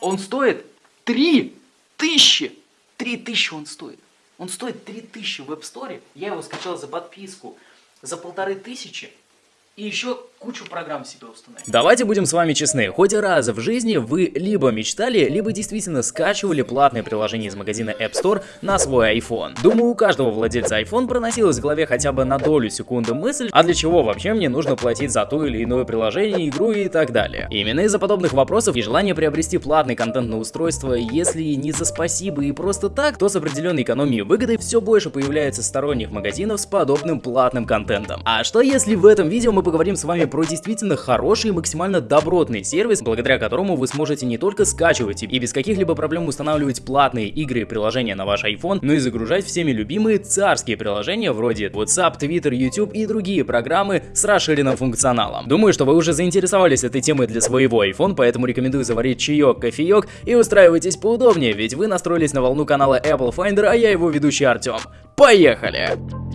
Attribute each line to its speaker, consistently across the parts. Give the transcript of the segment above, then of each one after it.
Speaker 1: Он стоит 3 тысячи. 3 тысячи он стоит. Он стоит 3 тысячи в App Store. Я его скачал за подписку за полторы тысячи. И еще кучу программ себе установить.
Speaker 2: Давайте будем с вами честны, хоть раз в жизни вы либо мечтали, либо действительно скачивали платные приложения из магазина App Store на свой iPhone. Думаю, у каждого владельца iPhone проносилась в голове хотя бы на долю секунды мысль, а для чего вообще мне нужно платить за то или иное приложение, игру и так далее. Именно из-за подобных вопросов и желание приобрести платный контент на устройство, если не за спасибо и просто так, то с определенной экономией и выгодой все больше появляется сторонних магазинов с подобным платным контентом. А что если в этом видео мы поговорим с вами про действительно хороший и максимально добротный сервис, благодаря которому вы сможете не только скачивать и без каких-либо проблем устанавливать платные игры и приложения на ваш iPhone, но и загружать всеми любимые царские приложения вроде WhatsApp, Twitter, YouTube и другие программы с расширенным функционалом. Думаю, что вы уже заинтересовались этой темой для своего iPhone, поэтому рекомендую заварить чаек, кофеек и устраивайтесь поудобнее, ведь вы настроились на волну канала Apple Finder, а я его ведущий Артем. Поехали!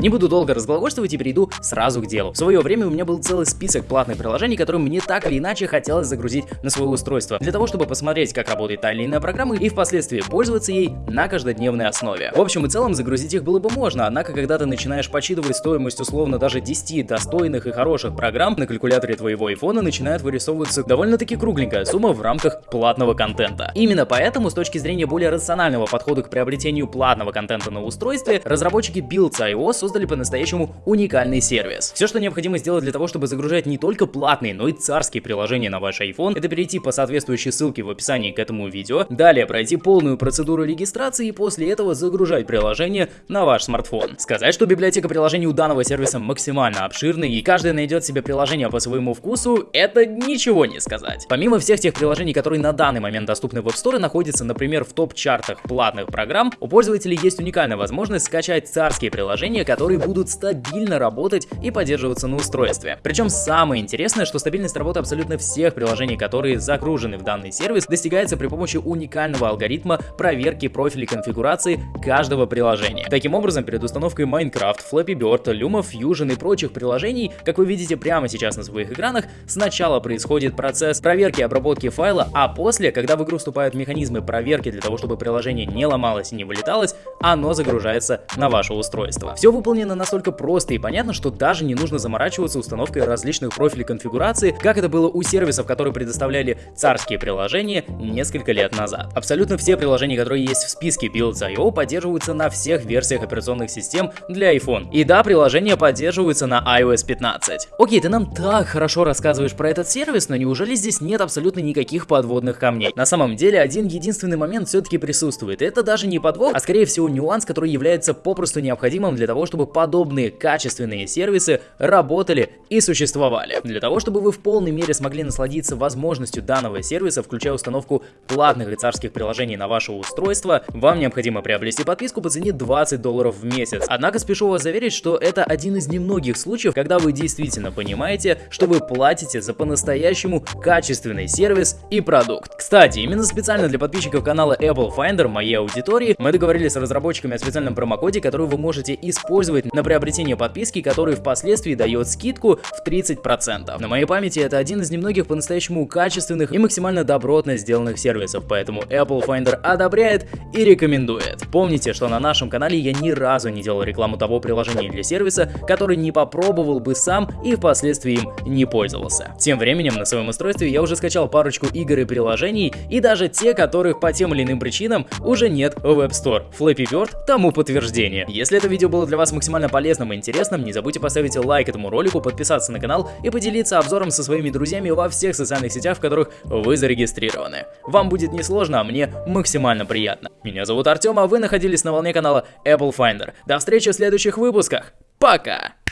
Speaker 2: Не буду долго разглагольствовать и перейду сразу к делу. В свое время у меня был целый список платных приложений, которые мне так или иначе хотелось загрузить на свое устройство, для того, чтобы посмотреть, как работает та или иная программа и впоследствии пользоваться ей на каждодневной основе. В общем и целом загрузить их было бы можно, однако когда ты начинаешь подсчитывать стоимость условно даже 10 достойных и хороших программ, на калькуляторе твоего айфона начинает вырисовываться довольно-таки кругленькая сумма в рамках платного контента. Именно поэтому, с точки зрения более рационального подхода к приобретению платного контента на устройстве, разработчики Builds.io создали по-настоящему уникальный сервис. Все, что необходимо сделать для того, чтобы загружать не только платные, но и царские приложения на ваш iPhone, это перейти по соответствующей ссылке в описании к этому видео, далее пройти полную процедуру регистрации и после этого загружать приложение на ваш смартфон. Сказать, что библиотека приложений у данного сервиса максимально обширна и каждый найдет себе приложение по своему вкусу, это ничего не сказать. Помимо всех тех приложений, которые на данный момент доступны в App Store, находятся, например, в топ-чартах платных программ, у пользователей есть уникальная возможность скачать царские приложения, которые будут стабильно работать и поддерживаться на устройстве. Причем самое интересное, что стабильность работы абсолютно всех приложений, которые загружены в данный сервис, достигается при помощи уникального алгоритма проверки профилей конфигурации каждого приложения. Таким образом, перед установкой Minecraft, Flappy Bird, Luma Fusion и прочих приложений, как вы видите прямо сейчас на своих экранах, сначала происходит процесс проверки и обработки файла, а после, когда в игру вступают механизмы проверки для того, чтобы приложение не ломалось и не вылеталось, оно загружается на ваше устройство. Все выполнено настолько просто и понятно, что даже не нужно заморачиваться установкой различных профилей конфигурации, как это было у сервисов, которые предоставляли царские приложения несколько лет назад. Абсолютно все приложения, которые есть в списке Builds.io, поддерживаются на всех версиях операционных систем для iPhone. И да, приложения поддерживаются на iOS 15. Окей, ты нам так хорошо рассказываешь про этот сервис, но неужели здесь нет абсолютно никаких подводных камней? На самом деле, один единственный момент все-таки присутствует. это даже не подвох, а скорее всего нюанс, который является попросту необходимым для того, чтобы подобные качественные сервисы работали и существовали. Для того, чтобы вы в полной мере смогли насладиться возможностью данного сервиса, включая установку платных и приложений на ваше устройство, вам необходимо приобрести подписку по цене 20 долларов в месяц. Однако спешу вас заверить, что это один из немногих случаев, когда вы действительно понимаете, что вы платите за по-настоящему качественный сервис и продукт. Кстати, именно специально для подписчиков канала Apple Finder, моей аудитории, мы договорились с разработчиками о специальном промокоде, который вы можете использовать на приобретение подписки, который впоследствии дает скидку в 30%. На моей памяти это один из немногих по-настоящему качественных и максимально добротно сделанных сервисов, поэтому Apple Finder одобряет и рекомендует. Помните, что на нашем канале я ни разу не делал рекламу того приложения для сервиса, который не попробовал бы сам и впоследствии им не пользовался. Тем временем на своем устройстве я уже скачал парочку игр и приложений, и даже те, которых по тем или иным причинам уже нет в App Store. Flappy Bird тому подтверждение. Если это видео было для вас максимально максимально полезным и интересным, не забудьте поставить лайк этому ролику, подписаться на канал и поделиться обзором со своими друзьями во всех социальных сетях, в которых вы зарегистрированы. Вам будет несложно, а мне максимально приятно. Меня зовут Артем, а вы находились на волне канала Apple Finder. До встречи в следующих выпусках. Пока!